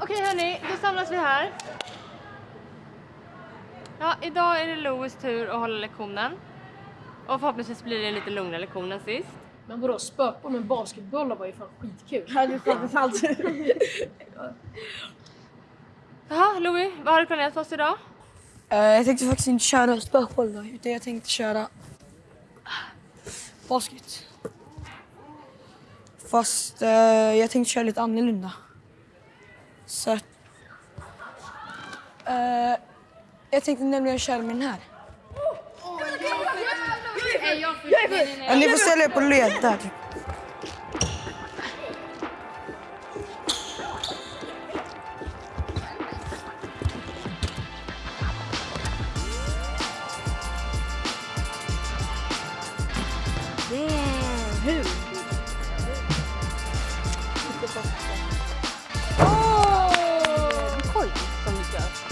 Okej hörni, då samlas vi här. Ja, idag är det Louis tur att hålla lektionen. Och förhoppningsvis blir det en lite lugnare lektion än sist. Men vadå, spökboll med basketbollar var ju fan skitkul. Ja, det är fan sant. Jaha, Louis, vad har du planerat för oss idag? Eh, jag tänkte faktiskt inte köra spökboll då, utan jag tänkte köra basket. Fast eh, jag tänkte köra lite annorlunda. Så att... Uh, jag tänkte nämligen köra med den här. Ja, ni får ställa er på led där. typ. Hur? stuff.